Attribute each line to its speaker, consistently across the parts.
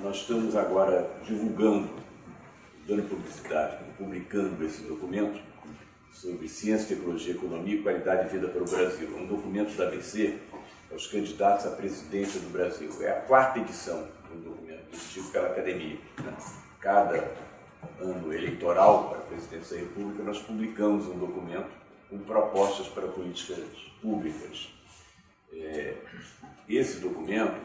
Speaker 1: nós estamos agora divulgando, dando publicidade, publicando esse documento sobre ciência, tecnologia, economia e qualidade de vida para o Brasil. É um documento da ABC aos candidatos à presidência do Brasil. É a quarta edição do documento, emitido pela academia. Né? Cada ano eleitoral para a presidência da República, nós publicamos um documento com propostas para políticas públicas. É, esse documento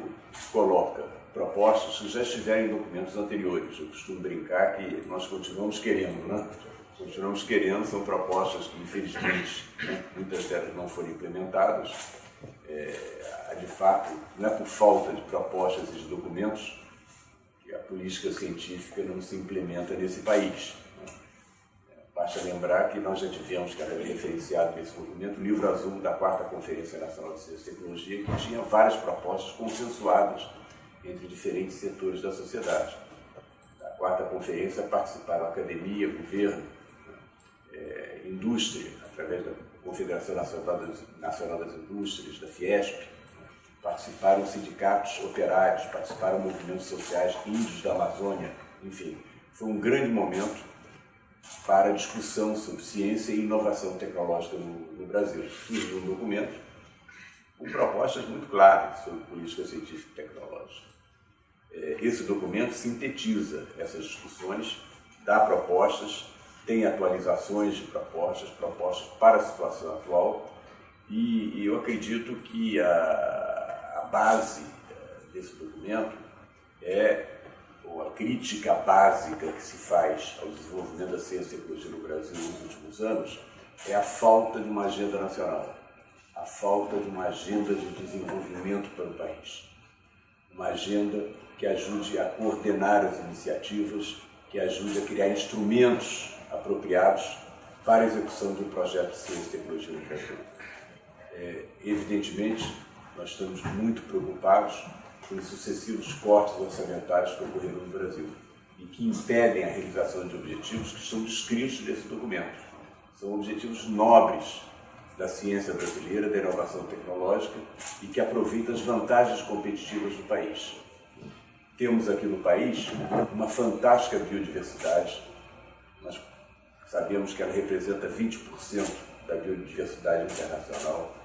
Speaker 1: coloca propostas que já estiveram em documentos anteriores. Eu costumo brincar que nós continuamos querendo, né? Continuamos querendo, são propostas que, infelizmente, né, muitas delas não foram implementadas. É, de fato, não é por falta de propostas e de documentos que a política científica não se implementa nesse país. Basta lembrar que nós já tivemos, que era referenciado nesse documento, o livro azul da quarta Conferência Nacional de Ciência e Tecnologia, que tinha várias propostas consensuadas entre diferentes setores da sociedade. Da quarta conferência participaram a academia, governo, é, indústria, através da Confederação Nacional das, Nacional das Indústrias, da Fiesp, participaram sindicatos operários, participaram movimentos sociais índios da Amazônia, enfim, foi um grande momento para discussão sobre ciência e inovação tecnológica no, no Brasil. Surgiu um documento com propostas muito claras sobre política científica e tecnológica. É, esse documento sintetiza essas discussões, dá propostas, tem atualizações de propostas, propostas para a situação atual, e, eu acredito que a, a base é, desse documento é ou a crítica básica que se faz ao desenvolvimento da ciência e tecnologia no Brasil nos últimos anos é a falta de uma agenda nacional, a falta de uma agenda de desenvolvimento para o país. Uma agenda que ajude a coordenar as iniciativas, que ajude a criar instrumentos apropriados para a execução de um projeto de ciência e tecnologia no Brasil. É, evidentemente, nós estamos muito preocupados com sucessivos cortes orçamentários que ocorreram no Brasil e que impedem a realização de objetivos que estão descritos nesse documento. São objetivos nobres da ciência brasileira, da inovação tecnológica e que aproveitam as vantagens competitivas do país. Temos aqui no país uma fantástica biodiversidade. Nós sabemos que ela representa 20% da biodiversidade internacional.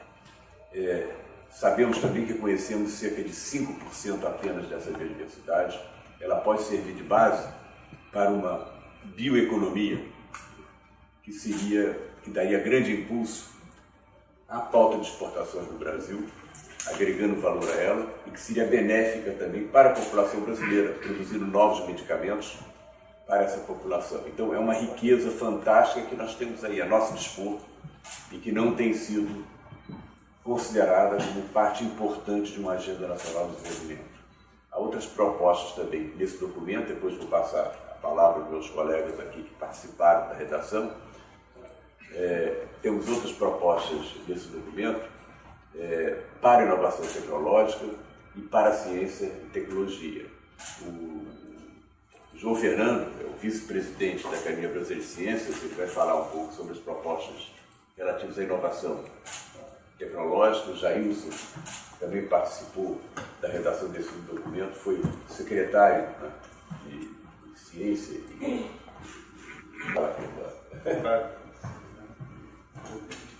Speaker 1: É, Sabemos também que conhecemos cerca de 5% apenas dessa biodiversidade. Ela pode servir de base para uma bioeconomia que seria, que daria grande impulso à pauta de exportações do Brasil, agregando valor a ela e que seria benéfica também para a população brasileira, produzindo novos medicamentos para essa população. Então é uma riqueza fantástica que nós temos aí a nosso dispor e que não tem sido considerada como parte importante de uma agenda nacional de desenvolvimento. Há outras propostas também nesse documento, depois vou passar a palavra aos meus colegas aqui que participaram da redação. É, temos outras propostas nesse documento é, para a inovação tecnológica e para a ciência e tecnologia. O João Fernando, é o vice-presidente da Academia Brasileira de Ciências, ele vai falar um pouco sobre as propostas relativas à inovação tecnológico, Jailson também participou da redação desse documento, foi secretário né, de, de, Ciência e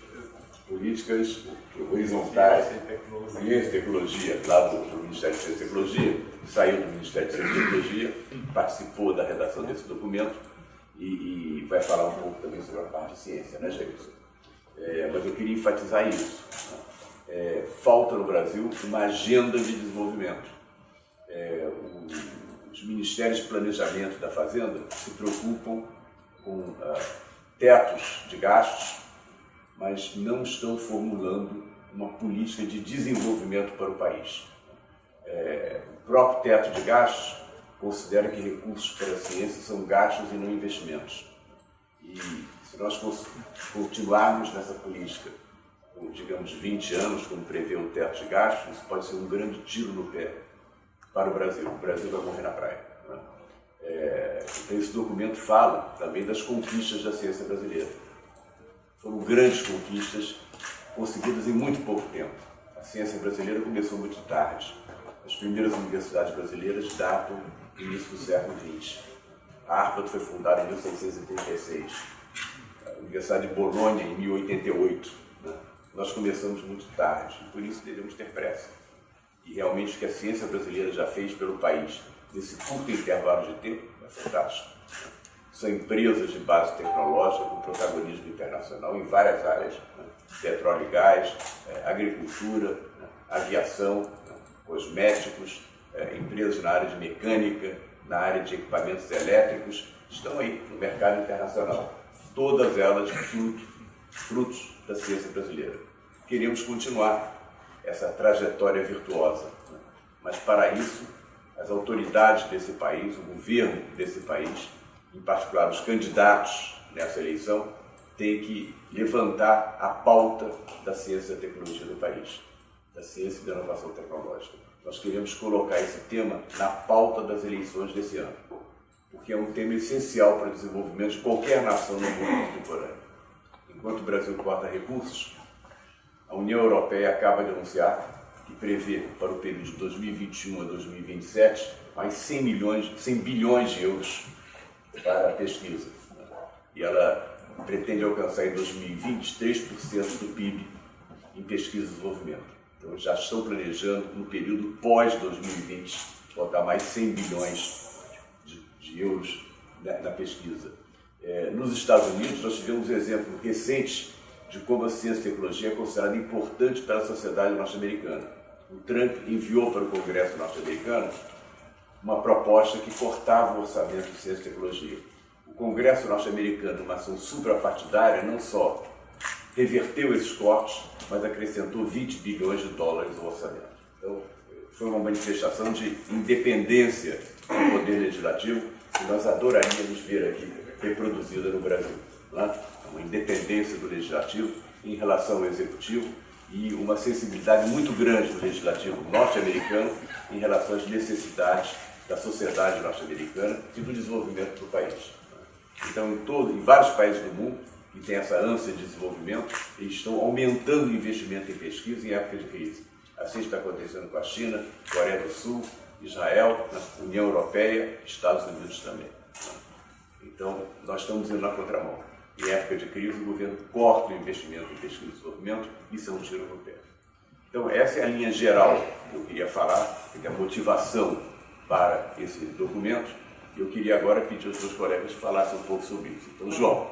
Speaker 1: políticas horizontais, ciência e tecnologia, lá do, do Ministério de Ciência e Tecnologia, saiu do Ministério de Ciência e Tecnologia, participou da redação desse documento e, e vai falar um pouco também sobre a parte de ciência, né, Jailson? É, mas eu queria enfatizar isso. É, falta no Brasil uma agenda de desenvolvimento. É, o, os ministérios de planejamento da Fazenda se preocupam com ah, tetos de gastos, mas não estão formulando uma política de desenvolvimento para o país. É, o próprio teto de gastos considera que recursos para a ciência são gastos e não investimentos. E se nós continuarmos nessa política por, digamos, 20 anos, como prevê o teto de gastos, isso pode ser um grande tiro no pé para o Brasil. O Brasil vai morrer na praia. Né? É, então, esse documento fala também das conquistas da ciência brasileira. Foram grandes conquistas conseguidas em muito pouco tempo. A ciência brasileira começou muito tarde. as primeiras universidades brasileiras datam do início do século XX. A Harvard foi fundada em 1636, a Universidade de Bolonha em 1088. Né? Nós começamos muito tarde, e por isso devemos ter pressa. E realmente o que a ciência brasileira já fez pelo país nesse curto intervalo de tempo é fantástico. São empresas de base tecnológica com protagonismo internacional em várias áreas, né? petróleo e gás, eh, agricultura, né? aviação, né? cosméticos, eh, empresas na área de mecânica, na área de equipamentos elétricos, estão aí no mercado internacional. Todas elas fruto, frutos da ciência brasileira. Queremos continuar essa trajetória virtuosa, né? mas para isso as autoridades desse país, o governo desse país, em particular os candidatos nessa eleição, têm que levantar a pauta da ciência e da tecnologia do país, da ciência e da inovação tecnológica. Nós queremos colocar esse tema na pauta das eleições desse ano, porque é um tema essencial para o desenvolvimento de qualquer nação no mundo contemporâneo. Enquanto o Brasil corta recursos, a União Europeia acaba de anunciar que prevê para o período de 2021 a 2027 mais 100, milhões, 100 bilhões de euros para a pesquisa. E ela pretende alcançar em 2020 3% do PIB em pesquisa e desenvolvimento. Então já estão planejando no período pós-2020 botar mais 100 bilhões de, de euros na, na pesquisa. É, nos Estados Unidos nós tivemos exemplos recentes de como a ciência e tecnologia é considerada importante para a sociedade norte-americana. O Trump enviou para o Congresso norte-americano uma proposta que cortava o orçamento de ciência e tecnologia. O Congresso norte-americano, uma ação suprapartidária, não só reverteu esses cortes, mas acrescentou 20 bilhões de dólares no orçamento. Então, foi uma manifestação de independência do poder legislativo que nós adoraríamos ver aqui reproduzida no Brasil. Né? Uma independência do legislativo em relação ao executivo e uma sensibilidade muito grande do legislativo norte-americano em relação às necessidades da sociedade norte-americana e do desenvolvimento do país. Então, em, todo, em vários países do mundo que têm essa ânsia de desenvolvimento, eles estão aumentando o investimento em pesquisa em época de crise. Assim está acontecendo com a China, Coreia do Sul, Israel, União Europeia, Estados Unidos também. Então, nós estamos indo na contramão. Em época de crise, o governo corta o investimento em pesquisa e desenvolvimento, isso é um tiro no pé. Então, essa é a linha geral que eu queria falar, que é a motivação para esse documento. Eu queria agora pedir aos meus colegas que falassem um pouco sobre isso. Então, João.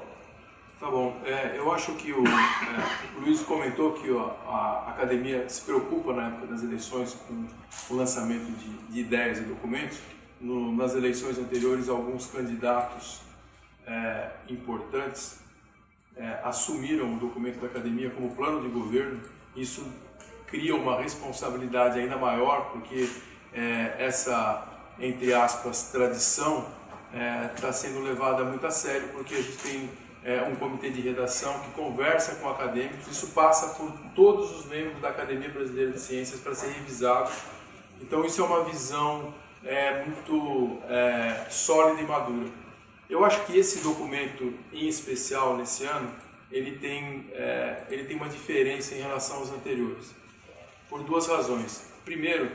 Speaker 2: Tá bom. É, eu acho que o, é, o, Luiz comentou que ó, a academia se preocupa na época das eleições com o lançamento de, de ideias e documentos. No, nas eleições anteriores, alguns candidatos é, importantes é, assumiram o documento da academia como plano de governo. Isso cria uma responsabilidade ainda maior, porque é, essa, entre aspas, tradição está é, sendo levada muito a sério, porque a gente tem é, um comitê de redação que conversa com acadêmicos, isso passa por todos os membros da Academia Brasileira de Ciências para ser revisado. Então isso é uma visão é, muito é, sólida e madura. Eu acho que esse documento, em especial nesse ano, ele tem, é, ele tem uma diferença em relação aos anteriores, por duas razões. Primeiro,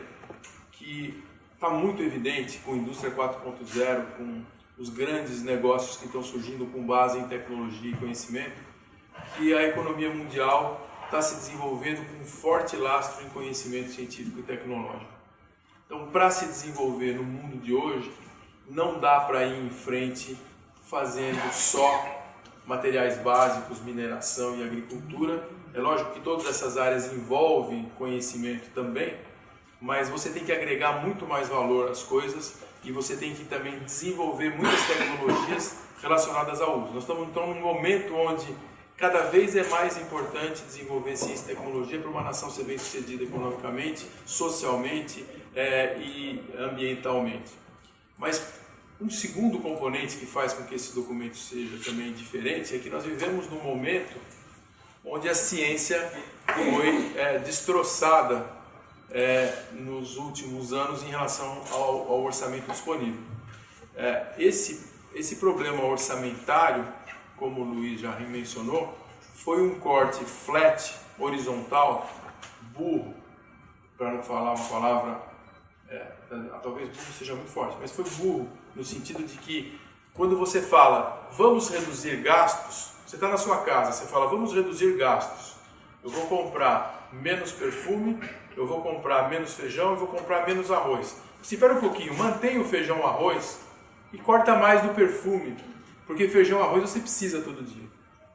Speaker 2: que está muito evidente com a indústria 4.0, com os grandes negócios que estão surgindo com base em tecnologia e conhecimento, que a economia mundial está se desenvolvendo com um forte lastro em conhecimento científico e tecnológico. Então, para se desenvolver no mundo de hoje, não dá para ir em frente fazendo só materiais básicos, mineração e agricultura. É lógico que todas essas áreas envolvem conhecimento também, mas você tem que agregar muito mais valor às coisas e você tem que também desenvolver muitas tecnologias relacionadas ao uso. Nós estamos então num momento onde cada vez é mais importante desenvolver ciência e tecnologia para uma nação ser bem sucedida economicamente, socialmente é, e ambientalmente. Mas um segundo componente que faz com que esse documento seja também diferente é que nós vivemos num momento onde a ciência foi é, destroçada é, nos últimos anos em relação ao, ao orçamento disponível. É, esse, esse problema orçamentário, como o Luiz já mencionou, foi um corte flat, horizontal, burro, para não falar uma palavra é, talvez burro seja muito forte, mas foi burro no sentido de que quando você fala vamos reduzir gastos, você está na sua casa, você fala vamos reduzir gastos, eu vou comprar menos perfume, eu vou comprar menos feijão, eu vou comprar menos arroz. Espera um pouquinho, mantém o feijão arroz e corta mais do perfume, porque feijão arroz você precisa todo dia.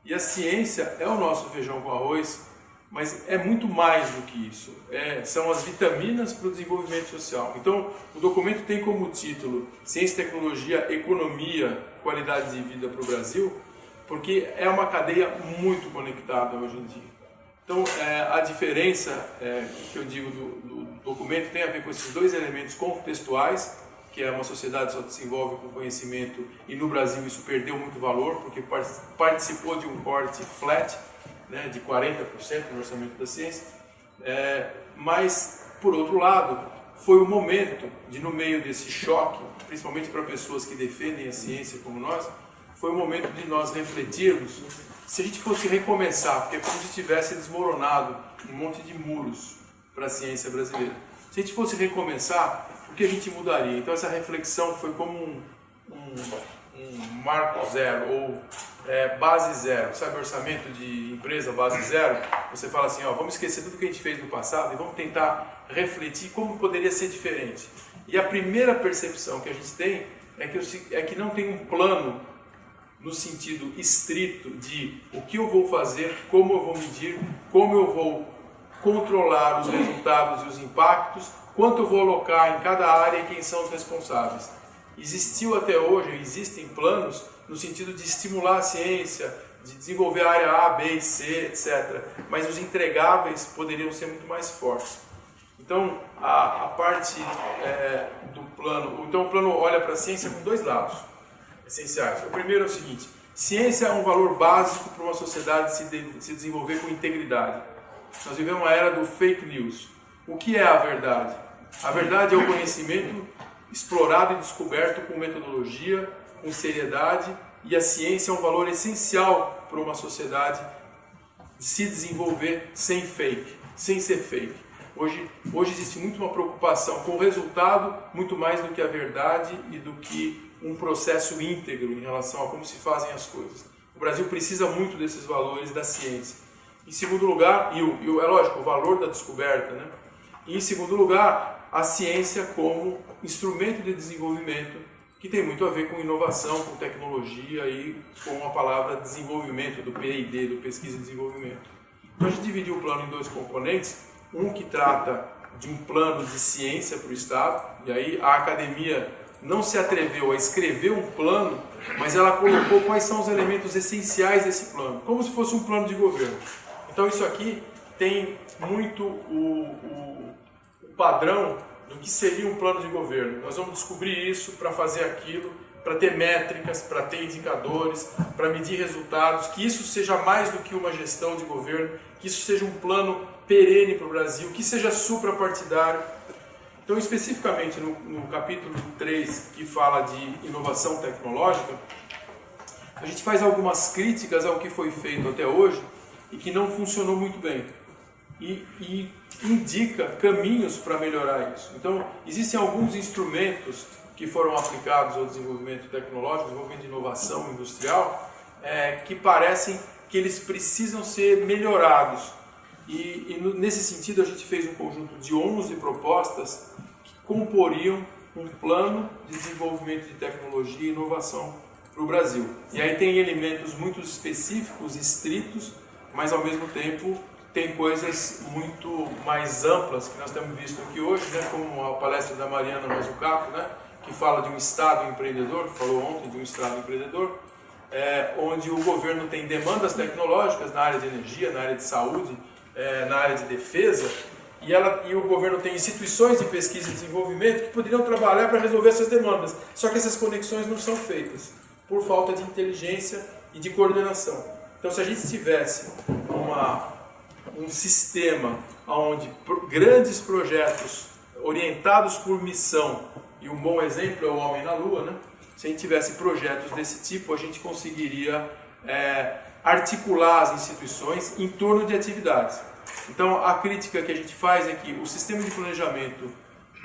Speaker 2: E a ciência é o nosso feijão com arroz, mas é muito mais do que isso. É, são as vitaminas para o desenvolvimento social. Então, o documento tem como título Ciência, Tecnologia, Economia, Qualidade de Vida para o Brasil, porque é uma cadeia muito conectada hoje em dia. Então, é, a diferença é, que eu digo do, do, documento tem a ver com esses dois elementos contextuais, que é uma sociedade só desenvolve com conhecimento e no Brasil isso perdeu muito valor, porque participou de um corte flat, né, de 40% no orçamento da ciência, é, mas, por outro lado, foi o momento de, no meio desse choque, principalmente para pessoas que defendem a ciência como nós, foi o momento de nós refletirmos se a gente fosse recomeçar, porque é como se tivesse desmoronado um monte de muros para a ciência brasileira. Se a gente fosse recomeçar, o que a gente mudaria? Então essa reflexão foi como um, um, um marco zero, ou é, base zero, sabe orçamento de empresa base zero? Você fala assim, ó, vamos esquecer tudo que a gente fez no passado e vamos tentar refletir como poderia ser diferente. E a primeira percepção que a gente tem é que, é que não tem um plano no sentido estrito de o que eu vou fazer, como eu vou medir, como eu vou controlar os resultados e os impactos, quanto eu vou alocar em cada área e quem são os responsáveis. Existiu até hoje, existem planos no sentido de estimular a ciência, de desenvolver a área A, B e C, etc. Mas os entregáveis poderiam ser muito mais fortes. Então, a, a parte é, do plano, então o plano olha para a ciência com dois lados essenciais. O primeiro é o seguinte: ciência é um valor básico para uma sociedade se, de, se desenvolver com integridade. Nós vivemos uma era do fake news. O que é a verdade? A verdade é o conhecimento explorado e descoberto com metodologia, com seriedade, e a ciência é um valor essencial para uma sociedade se desenvolver sem fake, sem ser fake. Hoje, hoje existe muito uma preocupação com o resultado, muito mais do que a verdade e do que um processo íntegro em relação a como se fazem as coisas. O Brasil precisa muito desses valores da ciência. Em segundo lugar, e, o, e o, é lógico, o valor da descoberta, né? E em segundo lugar, a ciência como instrumento de desenvolvimento que tem muito a ver com inovação, com tecnologia e com a palavra desenvolvimento, do P&D, do Pesquisa e Desenvolvimento. Então a gente dividiu o plano em dois componentes, um que trata de um plano de ciência para o Estado, e aí a academia não se atreveu a escrever um plano, mas ela colocou quais são os elementos essenciais desse plano, como se fosse um plano de governo. Então isso aqui tem muito o, o, o padrão do que seria um plano de governo. Nós vamos descobrir isso para fazer aquilo, para ter métricas, para ter indicadores, para medir resultados, que isso seja mais do que uma gestão de governo, que isso seja um plano perene para o Brasil, que seja suprapartidário, então, especificamente no, no capítulo 3, que fala de inovação tecnológica, a gente faz algumas críticas ao que foi feito até hoje e que não funcionou muito bem. E, e indica caminhos para melhorar isso. Então, existem alguns instrumentos que foram aplicados ao desenvolvimento tecnológico, desenvolvimento de inovação industrial, é, que parecem que eles precisam ser melhorados e, e, nesse sentido a gente fez um conjunto de 11 propostas que comporiam um plano de desenvolvimento de tecnologia e inovação para o Brasil. E aí tem elementos muito específicos, estritos, mas ao mesmo tempo tem coisas muito mais amplas que nós temos visto aqui hoje, né, como a palestra da Mariana Mazzucato, né, que fala de um Estado empreendedor, falou ontem de um Estado empreendedor, é, onde o governo tem demandas tecnológicas na área de energia, na área de saúde, é, na área de defesa, e, ela, e o governo tem instituições de pesquisa e desenvolvimento que poderiam trabalhar para resolver essas demandas. Só que essas conexões não são feitas por falta de inteligência e de coordenação. Então, se a gente tivesse uma, um sistema onde grandes projetos orientados por missão, e um bom exemplo é o Homem na Lua, né? se a gente tivesse projetos desse tipo, a gente conseguiria é, articular as instituições em torno de atividades. Então, a crítica que a gente faz é que o sistema de planejamento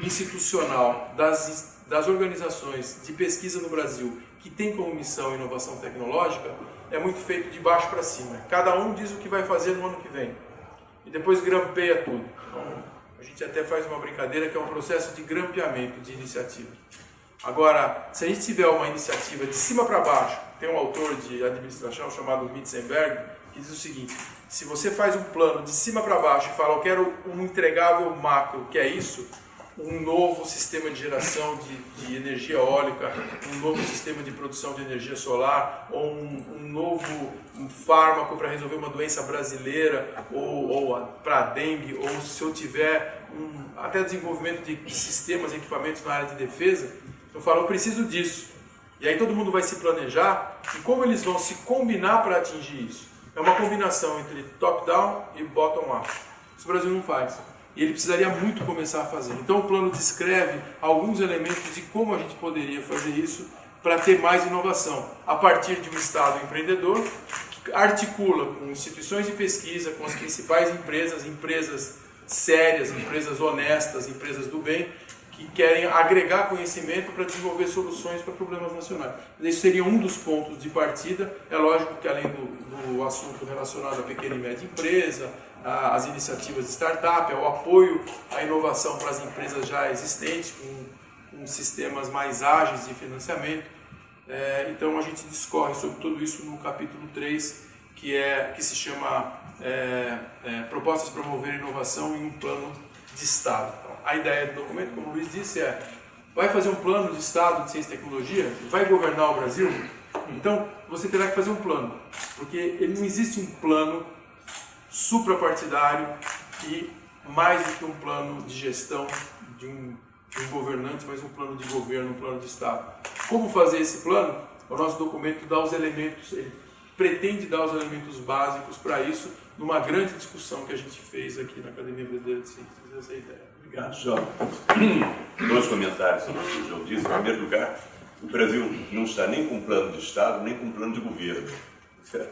Speaker 2: institucional das, das organizações de pesquisa no Brasil que tem como missão inovação tecnológica é muito feito de baixo para cima. Cada um diz o que vai fazer no ano que vem e depois grampeia tudo. Então, a gente até faz uma brincadeira que é um processo de grampeamento de iniciativa. Agora, se a gente tiver uma iniciativa de cima para baixo, tem um autor de administração chamado Mitzenberg que diz o seguinte: se você faz um plano de cima para baixo e fala, eu quero um entregável macro, que é isso, um novo sistema de geração de, de energia eólica, um novo sistema de produção de energia solar, ou um, um novo um fármaco para resolver uma doença brasileira, ou, ou para dengue, ou se eu tiver um, até desenvolvimento de sistemas e equipamentos na área de defesa, eu falo, eu preciso disso. E aí todo mundo vai se planejar e como eles vão se combinar para atingir isso. É uma combinação entre top-down e bottom-up. Isso o Brasil não faz. E ele precisaria muito começar a fazer. Então o plano descreve alguns elementos de como a gente poderia fazer isso para ter mais inovação. A partir de um Estado empreendedor que articula com instituições de pesquisa, com as principais empresas, empresas sérias, empresas honestas, empresas do bem, que querem agregar conhecimento para desenvolver soluções para problemas nacionais. Esse seria um dos pontos de partida. É lógico que além do, do assunto relacionado à pequena e média empresa, as iniciativas de startup, o apoio à inovação para as empresas já existentes, com, com sistemas mais ágeis de financiamento. É, então a gente discorre sobre tudo isso no capítulo 3, que, é, que se chama é, é, Propostas para promover inovação em um plano de Estado a ideia do documento, como o Luiz disse, é vai fazer um plano de Estado de Ciência e Tecnologia, vai governar o Brasil, então você terá que fazer um plano, porque ele não existe um plano suprapartidário e mais do que um plano de gestão de um, de um governante, mas um plano de governo, um plano de Estado. Como fazer esse plano? O nosso documento dá os elementos, ele pretende dar os elementos básicos para isso, numa grande discussão que a gente fez aqui na Academia Brasileira de Ciências, essa é ideia.
Speaker 1: Obrigado, João. Dois comentários sobre o que o João disse. Em primeiro lugar, o Brasil não está nem com plano de Estado, nem com plano de governo.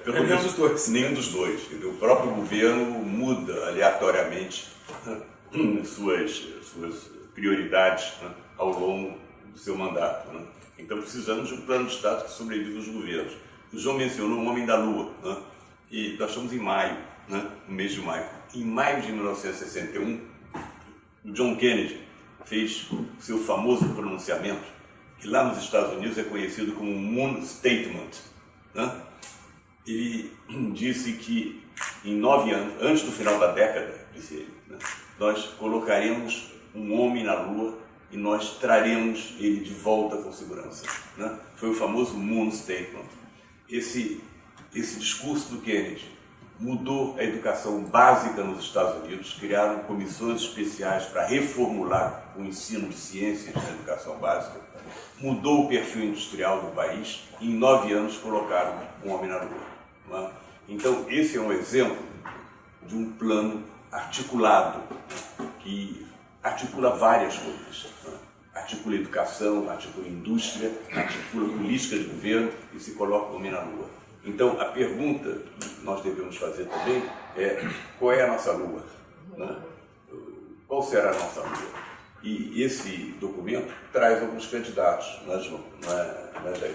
Speaker 2: Pelo nenhum dos dois.
Speaker 1: Nenhum dos dois. O próprio governo muda aleatoriamente suas, suas prioridades né, ao longo do seu mandato. Né? Então precisamos de um plano de Estado que sobreviva aos governos. O João mencionou o Homem da Lua, né? e nós estamos em maio, né? no mês de maio. Em maio de 1961, o John Kennedy fez seu famoso pronunciamento, que lá nos Estados Unidos é conhecido como Moon Statement. Né? Ele disse que em nove anos, antes do final da década, disse ele, né, nós colocaremos um homem na Lua e nós traremos ele de volta com segurança. Né? Foi o famoso Moon Statement. Esse, esse discurso do Kennedy mudou a educação básica nos Estados Unidos, criaram comissões especiais para reformular o ensino de ciências na educação básica, mudou o perfil industrial do país e em nove anos colocaram um homem na lua. É? Então, esse é um exemplo de um plano articulado, que articula várias coisas. É? Articula educação, articula indústria, articula política de governo e se coloca o homem na lua. Então, a pergunta que nós devemos fazer também é qual é a nossa lua? Né? Qual será a nossa lua? E esse documento traz alguns candidatos, não é? Não é,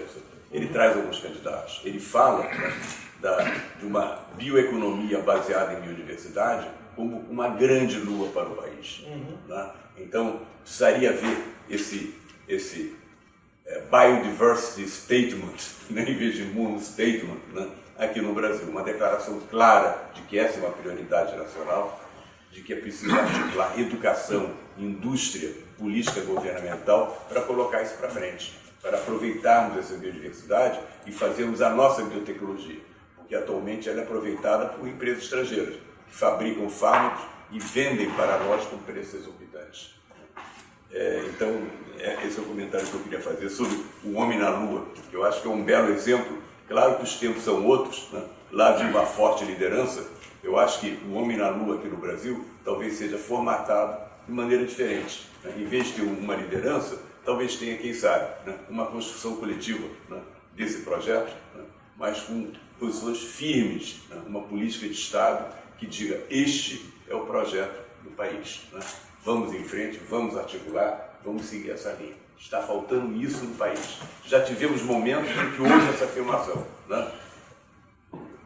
Speaker 1: Ele traz alguns candidatos. Ele fala né, da, de uma bioeconomia baseada em biodiversidade como uma grande lua para o país. Uhum. Né? Então, precisaria ver esse, esse Biodiversity Statement, né, em vez de Moon Statement, né, aqui no Brasil. Uma declaração clara de que essa é uma prioridade nacional, de que é preciso articular educação, indústria, política governamental para colocar isso para frente, para aproveitarmos essa biodiversidade e fazermos a nossa biotecnologia, porque atualmente ela é aproveitada por empresas estrangeiras que fabricam fármacos e vendem para nós com preços exorbitantes. É, então, é, esse é o comentário que eu queria fazer sobre o Homem na Lua, eu acho que é um belo exemplo. Claro que os tempos são outros, né? lá de uma forte liderança, eu acho que o Homem na Lua aqui no Brasil talvez seja formatado de maneira diferente. Né? Em vez de ter uma liderança, talvez tenha, quem sabe, né? uma construção coletiva né? desse projeto, né? mas com posições firmes, né? uma política de Estado que diga este é o projeto do país. Vamos em frente, vamos articular, vamos seguir essa linha. Está faltando isso no país. Já tivemos momentos em que houve essa afirmação. Né?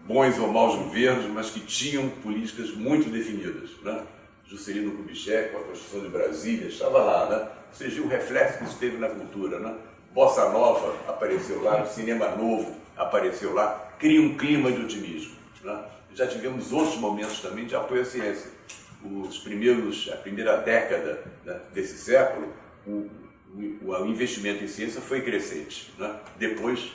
Speaker 1: Bons ou maus governos, mas que tinham políticas muito definidas. Né? Juscelino Kubitschek, a Constituição de Brasília, estava lá. Né? Seja, o reflexo que isso teve na cultura. Né? Bossa Nova apareceu lá, cinema novo apareceu lá, cria um clima de otimismo. Né? Já tivemos outros momentos também de apoio à ciência. Os primeiros, a primeira década né, desse século, o, o, o, investimento em ciência foi crescente. Né? Depois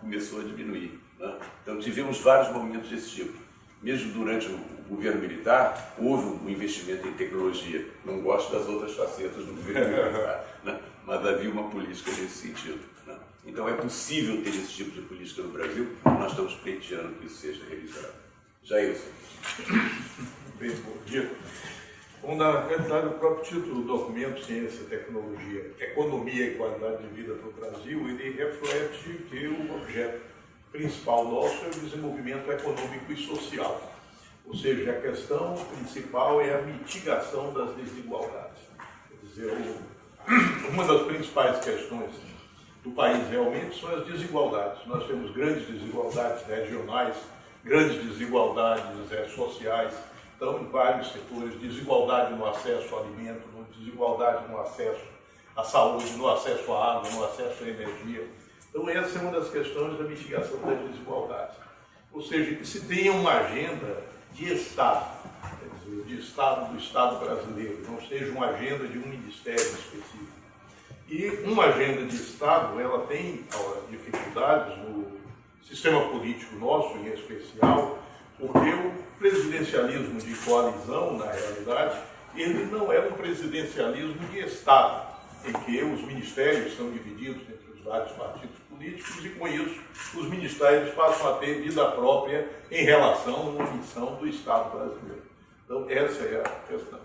Speaker 1: começou a diminuir. Né? Então tivemos vários momentos desse tipo. Mesmo durante o governo militar, houve um investimento em tecnologia. Não gosto das outras facetas do governo militar, né? mas havia uma política nesse sentido. Né? Então é possível ter esse tipo de política no Brasil, nós estamos pleiteando que isso seja realizado. Jailson.
Speaker 3: Bem, bom dia. Bom, na realidade, o próprio título do documento, Ciência, Tecnologia, Economia e Qualidade de Vida para o Brasil, ele reflete que o objeto principal nosso é o desenvolvimento econômico e social. Ou seja, a questão principal é a mitigação das desigualdades. Quer dizer, uma das principais questões do país realmente são as desigualdades. Nós temos grandes desigualdades regionais, grandes desigualdades é, sociais, então em vários setores, desigualdade no acesso ao alimento, desigualdade no acesso à saúde, no acesso à água, no acesso à energia então, essa é uma das questões da mitigação das desigualdades. Ou seja, que se tenha uma agenda de Estado, dizer, de Estado do Estado brasileiro, não seja uma agenda de um ministério específico. E uma agenda de Estado, ela tem dificuldades no sistema político nosso, em especial, porque o presidencialismo de coalizão, na realidade, ele não é um presidencialismo de Estado, em que os ministérios são divididos entre os vários partidos políticos e, com isso, os ministérios passam a ter vida própria em relação uma missão do Estado brasileiro. Então, essa é a questão.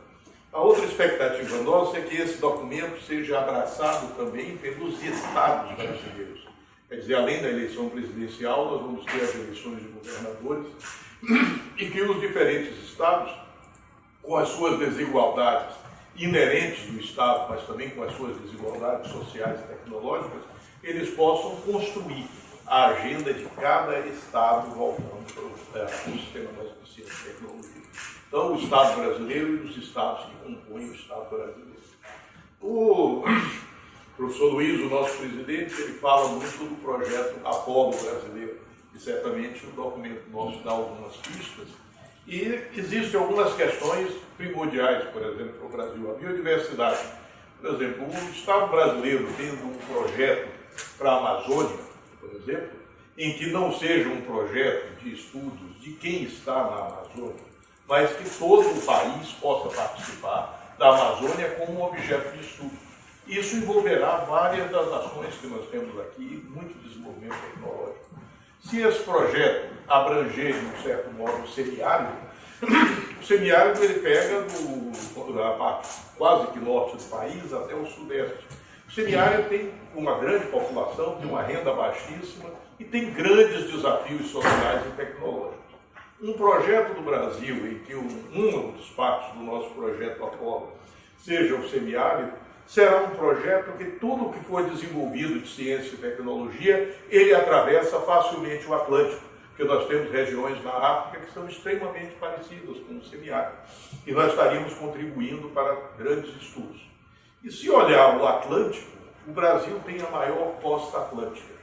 Speaker 3: A outra expectativa nossa é que esse documento seja abraçado também pelos estados brasileiros. Quer dizer, além da eleição presidencial, nós vamos ter as eleições de governadores e que os diferentes estados, com as suas desigualdades inerentes do Estado, mas também com as suas desigualdades sociais e tecnológicas, eles possam construir a agenda de cada Estado voltando para o, é, sistema eficiente de tecnologia. Então, o Estado brasileiro e os Estados que compõem o Estado brasileiro. O professor Luiz, o nosso presidente, ele fala muito do projeto Apolo brasileiro, e certamente o documento nosso dá algumas pistas. E existem algumas questões primordiais, por exemplo, para o Brasil. A biodiversidade. Por exemplo, o Estado brasileiro tendo um projeto para a Amazônia, por exemplo, em que não seja um projeto de estudos de quem está na Amazônia, mas que todo o país possa participar da Amazônia como um objeto de estudo. Isso envolverá várias das nações que nós temos aqui, muito desenvolvimento tecnológico. Se esse projeto abranger, de um certo modo, o semiárido, o semiárido ele pega do, da parte quase que norte do país até o sudeste. O semiárido tem uma grande população, tem uma renda baixíssima e tem grandes desafios sociais e tecnológicos. Um projeto do Brasil, em que um, uma dos partes do nosso projeto Apolo seja o semiárido, será um projeto que tudo que for desenvolvido de ciência e tecnologia, ele atravessa facilmente o Atlântico, porque nós temos regiões na África que são extremamente parecidas com o semiárido, e nós estaríamos contribuindo para grandes estudos. E se olhar o Atlântico, o Brasil tem a maior costa atlântica.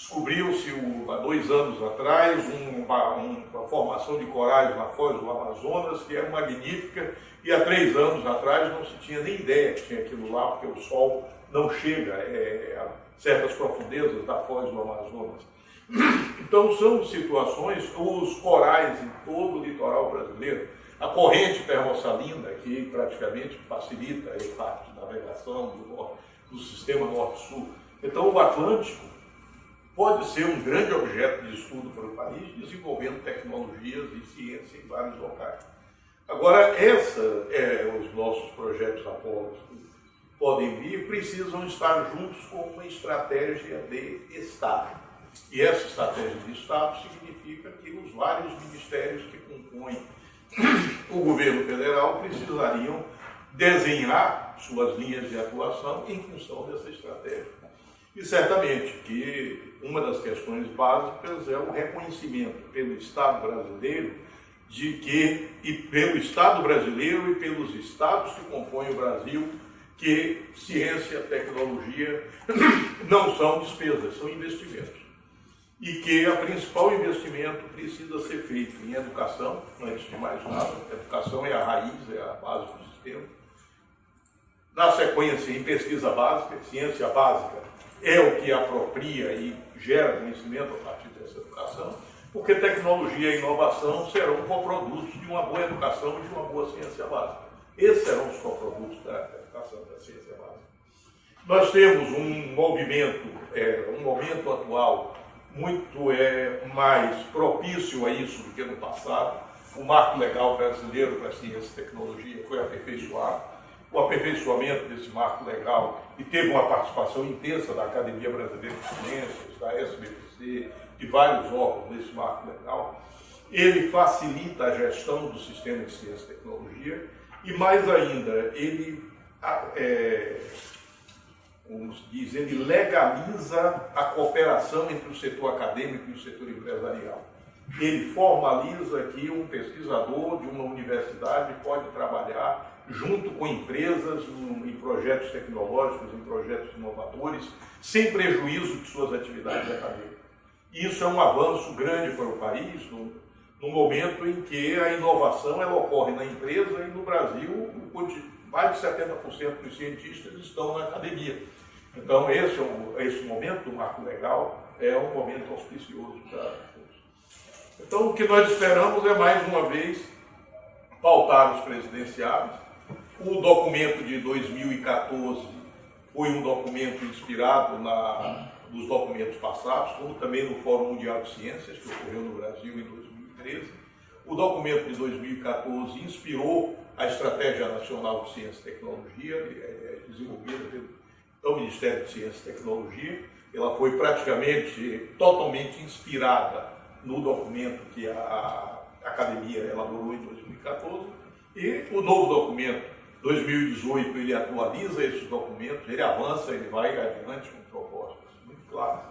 Speaker 3: Descobriu-se há dois anos atrás uma, uma, formação de corais na foz do Amazonas que é magnífica e há três anos atrás não se tinha nem ideia que tinha aquilo lá, porque o sol não chega é, a certas profundezas da foz do Amazonas. Então são situações, os corais em todo o litoral brasileiro, a corrente termossalina, que praticamente facilita a parte da navegação do, do sistema norte-sul. Então, o Atlântico pode ser um grande objeto de estudo para o país, desenvolvendo tecnologias e ciência em vários locais. Agora, essa, é, os nossos projetos Apolo podem vir, precisam estar juntos com uma estratégia de Estado. E essa estratégia de Estado significa que os vários ministérios que compõem o governo federal precisariam desenhar suas linhas de atuação em função dessa estratégia. E certamente que uma das questões básicas é o reconhecimento pelo Estado brasileiro de que, e pelo Estado brasileiro e pelos estados que compõem o Brasil, que ciência tecnologia não são despesas, são investimentos. E que o principal investimento precisa ser feito em educação, antes de mais nada. Educação é a raiz, é a base do sistema. Na sequência, em pesquisa básica, ciência básica é o que apropria e gera conhecimento a partir dessa educação, porque tecnologia e inovação serão coprodutos de uma boa educação e de uma boa ciência básica. Esses serão os coprodutos da educação da ciência básica. Nós temos um movimento, é, um momento atual muito é, mais propício a isso do que no passado. O marco legal brasileiro para ciência e tecnologia foi aperfeiçoado. O aperfeiçoamento desse marco legal e teve uma participação intensa da Academia Brasileira de Ciências, da SBPC, de vários órgãos nesse marco legal. Ele facilita a gestão do sistema de ciência e tecnologia e, mais ainda, ele é, como se diz, ele legaliza a cooperação entre o setor acadêmico e o setor empresarial. Ele formaliza que um pesquisador de uma universidade pode trabalhar junto com empresas em projetos tecnológicos, em projetos inovadores, sem prejuízo de suas atividades acadêmicas. E isso é um avanço grande para o país, no, no momento em que a inovação ela ocorre na empresa e no Brasil mais de 70% dos cientistas estão na academia. Então, esse, é um, esse momento do marco legal é um momento auspicioso para. Então, o que nós esperamos é, mais uma vez, pautar os presidenciáveis. O documento de 2014 foi um documento inspirado na, nos documentos passados, como também no Fórum Mundial de Ciências, que ocorreu no Brasil em 2013. O documento de 2014 inspirou a Estratégia Nacional de Ciência e Tecnologia, é, é desenvolvida pelo do Ministério de Ciência e Tecnologia. Ela foi praticamente totalmente inspirada no documento que a Academia elaborou em 2014. E o novo documento, 2018, ele atualiza esses documentos, ele avança, ele vai adiante com propostas muito claras.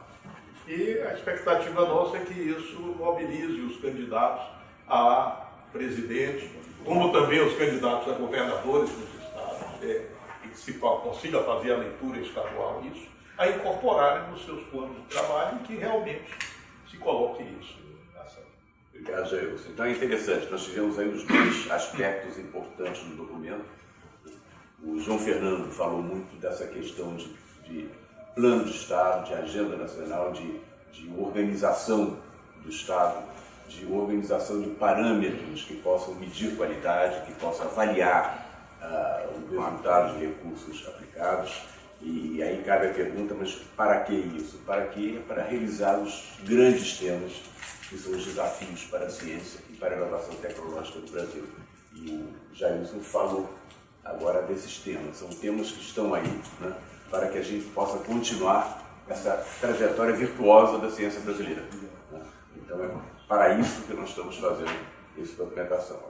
Speaker 3: E a expectativa nossa é que isso mobilize os candidatos a presidente, como também os candidatos a governadores dos estados. É, que se consiga fazer a leitura estadual disso, a incorporarem nos seus planos de trabalho e que realmente se coloque isso.
Speaker 1: Obrigado, Jailson. Então é interessante, nós tivemos aí os dois aspectos importantes no documento. O João Fernando falou muito dessa questão de, de plano de Estado, de agenda nacional, de, de organização do Estado, de organização de parâmetros que possam medir qualidade, que possam avaliar uh, os resultados de recursos aplicados. E aí cabe a pergunta, mas para que isso? Para que? Para realizar os grandes temas que são os desafios para a ciência e para a inovação tecnológica do Brasil. E o Jailson falou agora desses temas. São temas que estão aí né, para que a gente possa continuar essa trajetória virtuosa da ciência brasileira. Né? Então é para isso que nós estamos fazendo essa documentação.